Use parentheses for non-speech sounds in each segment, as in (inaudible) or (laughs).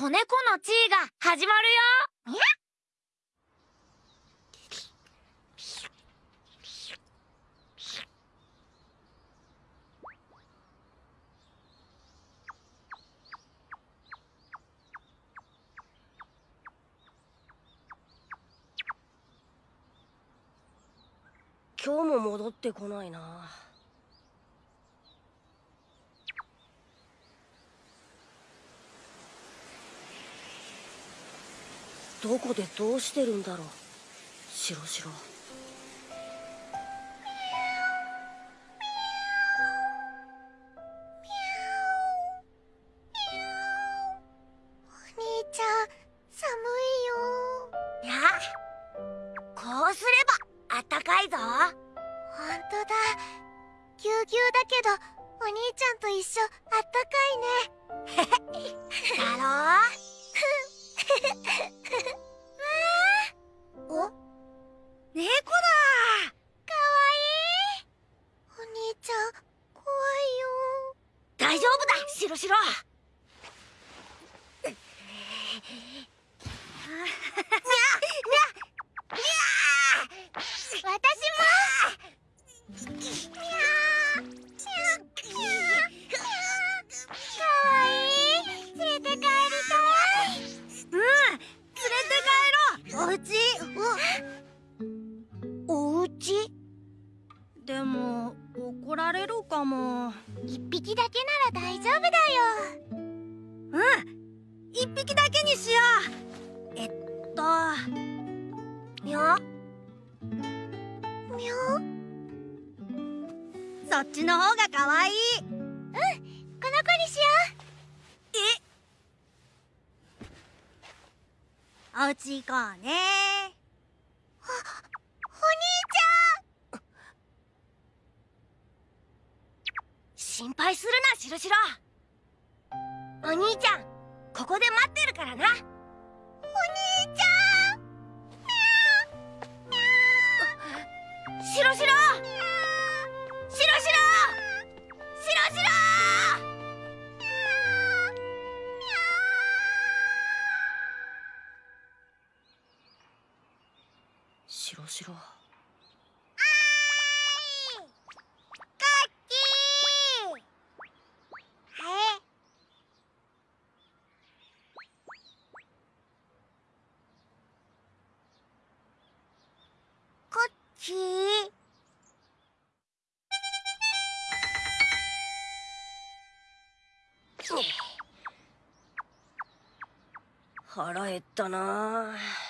子猫の地位が始まるよ。今日も戻ってこないな。どこでどうしてるんだろう？シロシロお兄ち (laughs) (laughs) 猫だ。かわいい。お兄ちゃん怖いよ。大丈夫だ。シロシロがかわいい。うんこの子にしよう。え？おうち行こうね。おお兄ちゃん。心配するなしろしろ。お兄ちゃんここで待ってるからな。お兄しらち (laughs) ったなあ。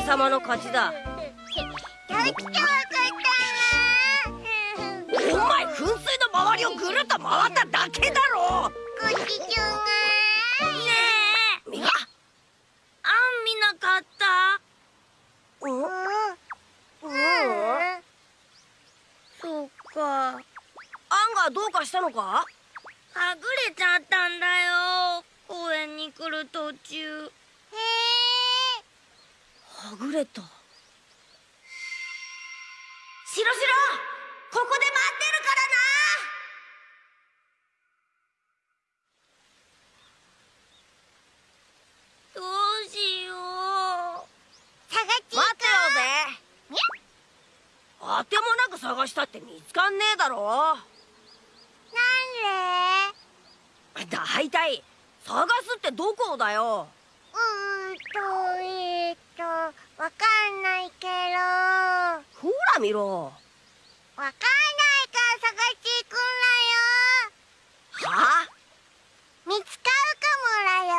俺様の勝ちだ。お前噴水の周りをぐるっと回っただけだろ。こっちちゅんが。ミカあん見なかった？うん。うん。そっか。アンがどうかしたのかはぐれちゃったんだよ公園に来る途中へえはぐれた。シロシロここで待ってるからな。どうしよう。探ち待ってよぜあてもなく探したって見つかんねえだろ。なんで？探すってどこだよ。うーんとえー、っとわかんないけど。わほら見ろ。かんないから探していくんだよ。は見つかるかもだよ。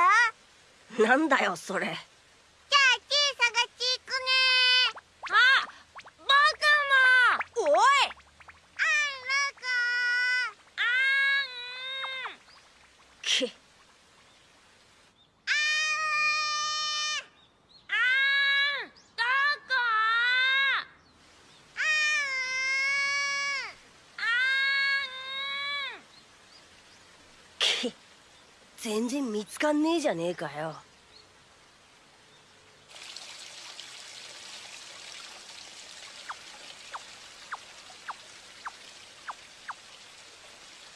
あなんだよそれじゃあチー探していくねあ僕もおいあんらかあきーんあーんどこあーんき全然見つかんねえじゃねえかよ。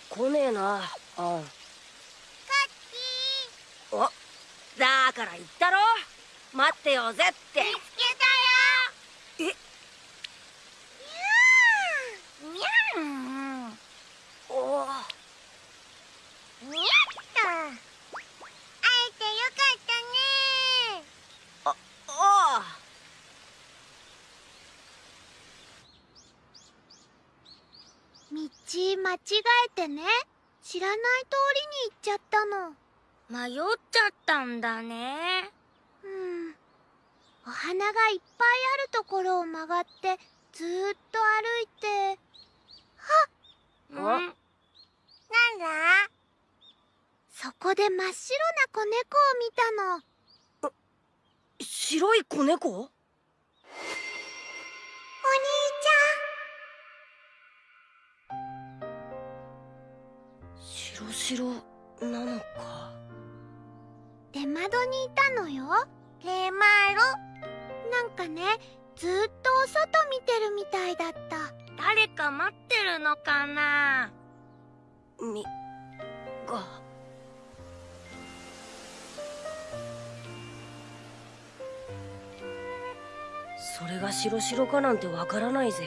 来ねえな。あん。こっち。おだから言ったろ。待ってよぜって見つけたよえにゃんおおにゃっと会えてよかったねああ道間違えてね。知らない通りに行っちゃったの。迷っちゃったんだね。うん。お花がいっぱいあるところを曲がってずーっと歩いて。うん。なんだ？そこで真っ白な子猫を見たの。白い子猫？お兄白白なのか。出窓にいたのよ。出窓。なんかねずーっとお外見てるみたいだった。誰か待ってるのかな？みが。それが白白かなんてわからないぜ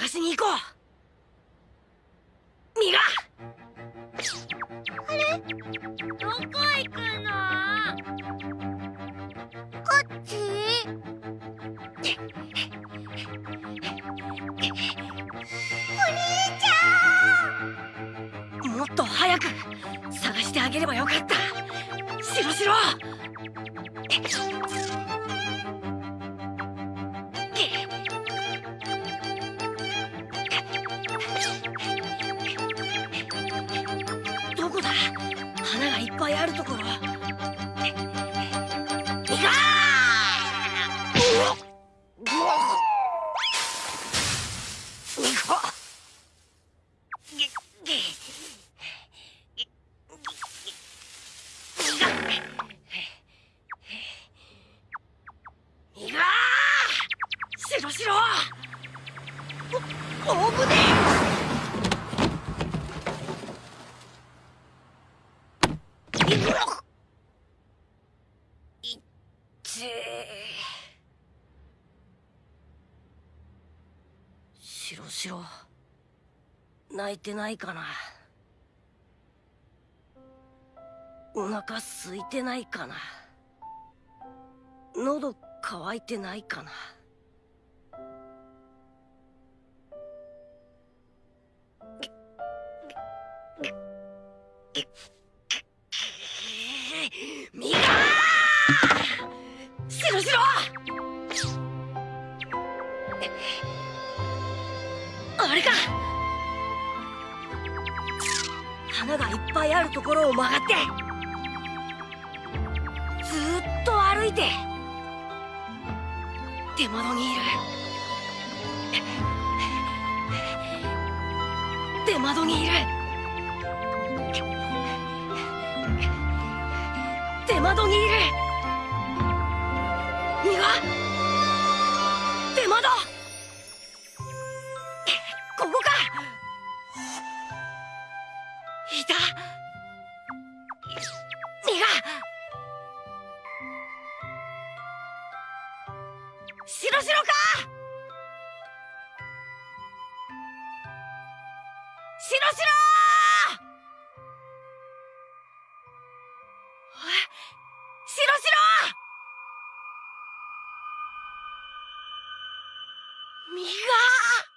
探しに行こう。ミガどこ行くの？こっち？もっと早く。探してあげればよかった。白白ど穴がいっぱいあるところ。つえ白白泣いてないかな。お腹空いてないかな。喉乾いてないかな。ミあれか。花がいっぱいあるところを曲がってずっと歩いて出窓にいる。出窓にいる。出窓にいる。いた。ミガ。しろしろか。しろしろおいしろしろミガ。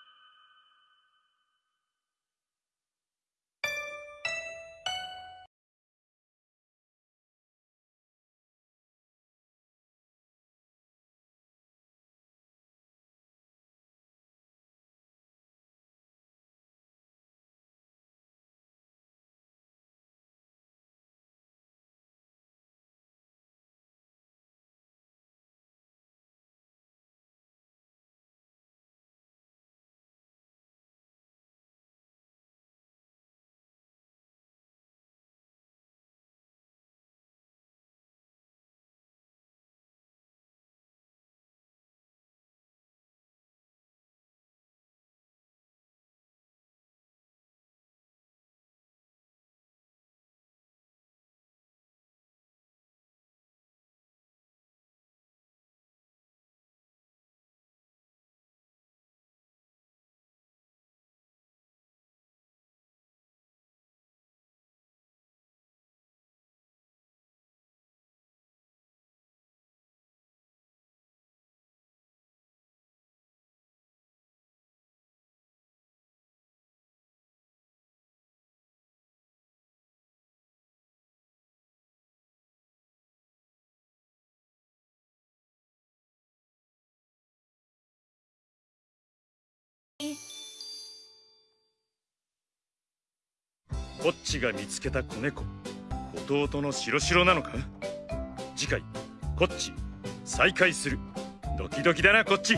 こっちが見つけた子猫。弟の白白なのか？次回こっち。再会する。ドキドキだなこっち。